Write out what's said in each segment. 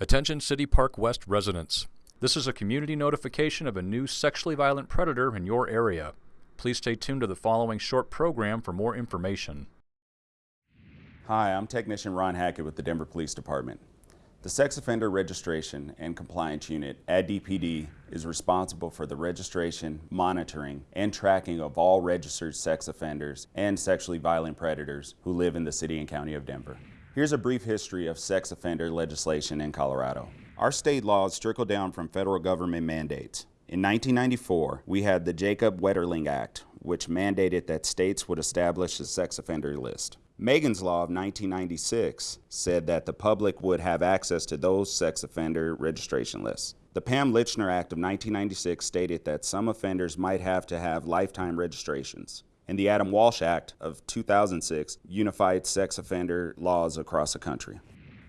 Attention City Park West residents. This is a community notification of a new sexually violent predator in your area. Please stay tuned to the following short program for more information. Hi, I'm Technician Ron Hackett with the Denver Police Department. The Sex Offender Registration and Compliance Unit at DPD is responsible for the registration, monitoring, and tracking of all registered sex offenders and sexually violent predators who live in the City and County of Denver. Here's a brief history of sex offender legislation in Colorado. Our state laws trickle down from federal government mandates. In 1994, we had the Jacob Wetterling Act, which mandated that states would establish a sex offender list. Megan's Law of 1996 said that the public would have access to those sex offender registration lists. The Pam Lychner Act of 1996 stated that some offenders might have to have lifetime registrations and the Adam Walsh Act of 2006 unified sex offender laws across the country.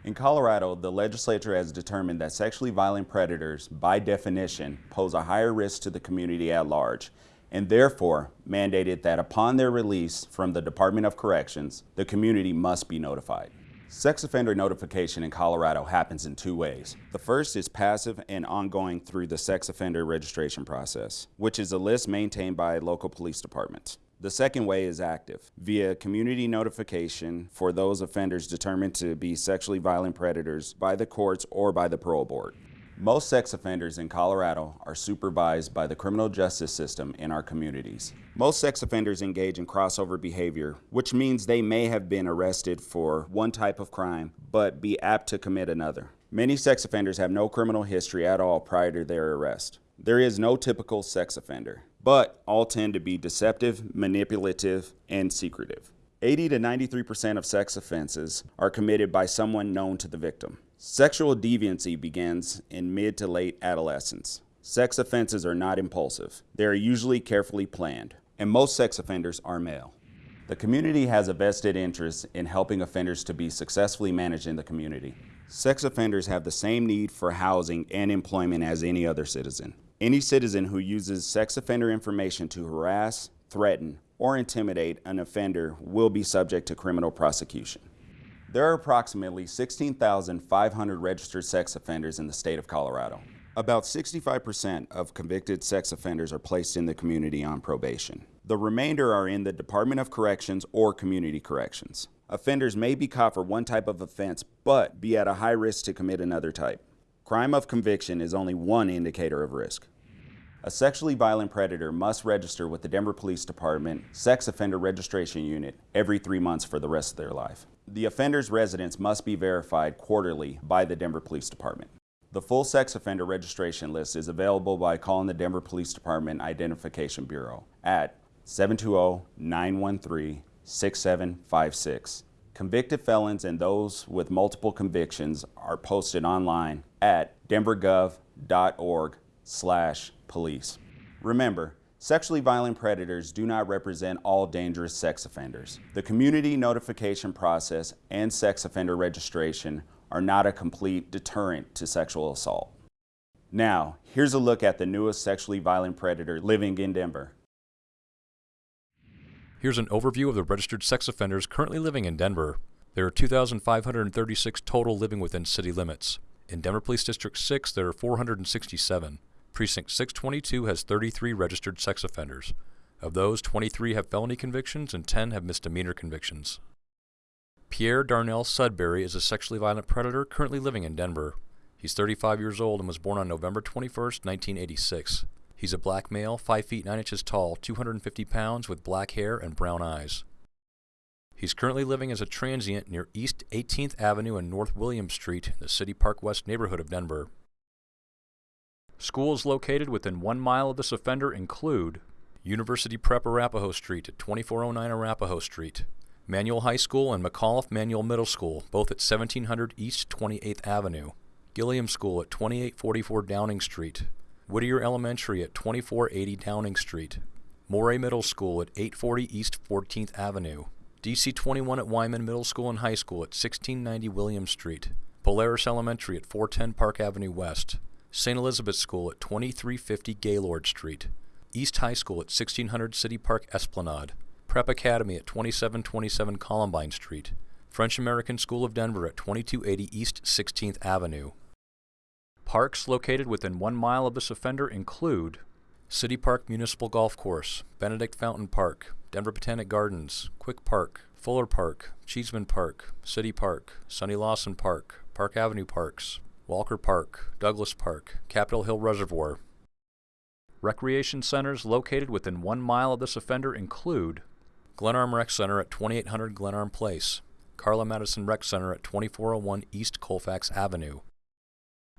In Colorado, the legislature has determined that sexually violent predators, by definition, pose a higher risk to the community at large, and therefore mandated that upon their release from the Department of Corrections, the community must be notified. Sex offender notification in Colorado happens in two ways. The first is passive and ongoing through the sex offender registration process, which is a list maintained by local police departments. The second way is active, via community notification for those offenders determined to be sexually violent predators by the courts or by the parole board. Most sex offenders in Colorado are supervised by the criminal justice system in our communities. Most sex offenders engage in crossover behavior, which means they may have been arrested for one type of crime, but be apt to commit another. Many sex offenders have no criminal history at all prior to their arrest. There is no typical sex offender but all tend to be deceptive, manipulative, and secretive. 80 to 93% of sex offenses are committed by someone known to the victim. Sexual deviancy begins in mid to late adolescence. Sex offenses are not impulsive. They are usually carefully planned, and most sex offenders are male. The community has a vested interest in helping offenders to be successfully managed in the community. Sex offenders have the same need for housing and employment as any other citizen. Any citizen who uses sex offender information to harass, threaten, or intimidate an offender will be subject to criminal prosecution. There are approximately 16,500 registered sex offenders in the state of Colorado. About 65% of convicted sex offenders are placed in the community on probation. The remainder are in the Department of Corrections or Community Corrections. Offenders may be caught for one type of offense, but be at a high risk to commit another type. Crime of conviction is only one indicator of risk. A sexually violent predator must register with the Denver Police Department Sex Offender Registration Unit every three months for the rest of their life. The offender's residence must be verified quarterly by the Denver Police Department. The full sex offender registration list is available by calling the Denver Police Department Identification Bureau at 720-913-6756 Convicted felons and those with multiple convictions are posted online at denvergov.org slash police. Remember, sexually violent predators do not represent all dangerous sex offenders. The community notification process and sex offender registration are not a complete deterrent to sexual assault. Now, here's a look at the newest sexually violent predator living in Denver. Here's an overview of the registered sex offenders currently living in Denver. There are 2,536 total living within city limits. In Denver Police District 6, there are 467. Precinct 622 has 33 registered sex offenders. Of those, 23 have felony convictions and 10 have misdemeanor convictions. Pierre Darnell Sudbury is a sexually violent predator currently living in Denver. He's 35 years old and was born on November 21, 1986. He's a black male, 5 feet 9 inches tall, 250 pounds, with black hair and brown eyes. He's currently living as a transient near East 18th Avenue and North William Street in the City Park West neighborhood of Denver. Schools located within one mile of this offender include University Prep Arapahoe Street at 2409 Arapahoe Street, Manual High School and McAuliffe Manual Middle School, both at 1700 East 28th Avenue, Gilliam School at 2844 Downing Street, Whittier Elementary at 2480 Downing Street, Morey Middle School at 840 East 14th Avenue, DC 21 at Wyman Middle School and High School at 1690 William Street, Polaris Elementary at 410 Park Avenue West, St. Elizabeth School at 2350 Gaylord Street, East High School at 1600 City Park Esplanade, Prep Academy at 2727 Columbine Street, French American School of Denver at 2280 East 16th Avenue, Parks located within one mile of this offender include City Park Municipal Golf Course, Benedict Fountain Park, Denver Botanic Gardens, Quick Park, Fuller Park, Cheeseman Park, City Park, Sonny Lawson Park, Park Avenue Parks, Walker Park, Douglas Park, Capitol Hill Reservoir. Recreation centers located within one mile of this offender include Glenarm Rec Center at 2800 Glenarm Place, Carla Madison Rec Center at 2401 East Colfax Avenue.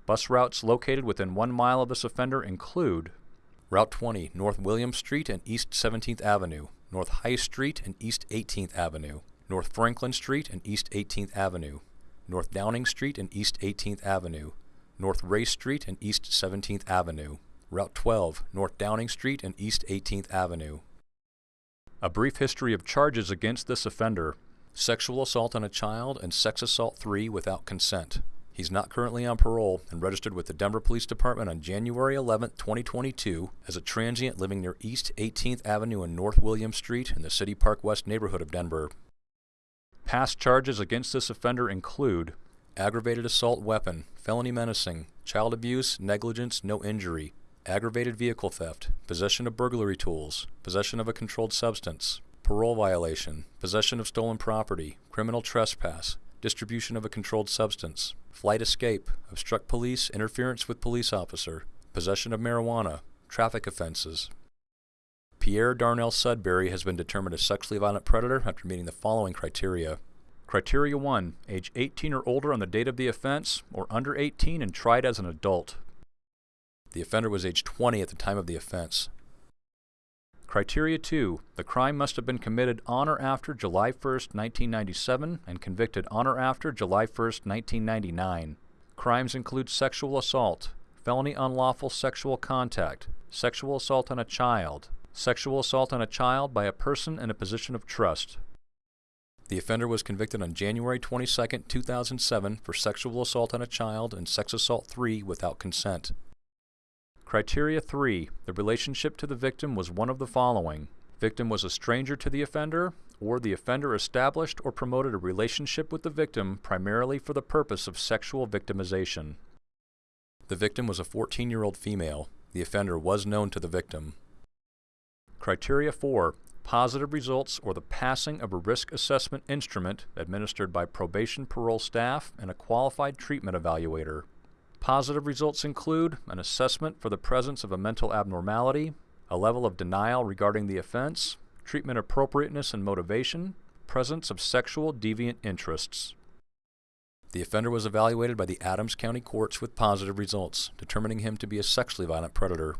Bus routes located within one mile of this offender include Route 20, North William Street and East 17th Avenue, North High Street and East 18th Avenue, North Franklin Street and East 18th Avenue, North Downing Street and East 18th Avenue, North Race Street and East 17th Avenue, Route 12, North Downing Street and East 18th Avenue. A brief history of charges against this offender. Sexual assault on a child and sex assault 3 without consent. He's not currently on parole and registered with the Denver Police Department on January 11, 2022 as a transient living near East 18th Avenue and North William Street in the City Park West neighborhood of Denver. Past charges against this offender include aggravated assault weapon, felony menacing, child abuse, negligence, no injury, aggravated vehicle theft, possession of burglary tools, possession of a controlled substance, parole violation, possession of stolen property, criminal trespass, distribution of a controlled substance, flight escape, obstruct police, interference with police officer, possession of marijuana, traffic offenses. Pierre Darnell Sudbury has been determined a sexually violent predator after meeting the following criteria. Criteria 1. Age 18 or older on the date of the offense, or under 18 and tried as an adult. The offender was age 20 at the time of the offense. Criteria 2. The crime must have been committed on or after July 1, 1997 and convicted on or after July 1, 1999. Crimes include sexual assault, felony unlawful sexual contact, sexual assault on a child, sexual assault on a child by a person in a position of trust. The offender was convicted on January 22, 2007 for sexual assault on a child and sex assault 3 without consent. Criteria 3. The relationship to the victim was one of the following. Victim was a stranger to the offender, or the offender established or promoted a relationship with the victim primarily for the purpose of sexual victimization. The victim was a 14-year-old female. The offender was known to the victim. Criteria 4. Positive results or the passing of a risk assessment instrument administered by probation parole staff and a qualified treatment evaluator. Positive results include an assessment for the presence of a mental abnormality, a level of denial regarding the offense, treatment appropriateness and motivation, presence of sexual deviant interests. The offender was evaluated by the Adams County courts with positive results, determining him to be a sexually violent predator.